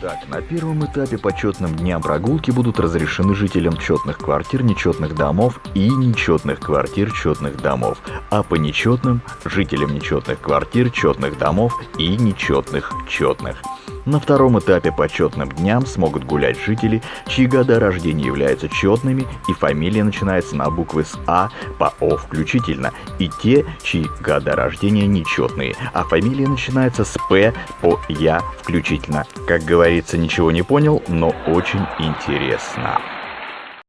Так, на первом этапе по четным дням прогулки будут разрешены жителям четных квартир, нечетных домов и нечетных квартир, четных домов, а по нечетным – жителям нечетных квартир, четных домов и нечетных четных. На втором этапе по четным дням смогут гулять жители, чьи года рождения являются четными и фамилия начинается на буквы с А по О включительно, и те, чьи года рождения нечетные, а фамилия начинается с П по Я включительно. Как говорится, ничего не понял, но очень интересно.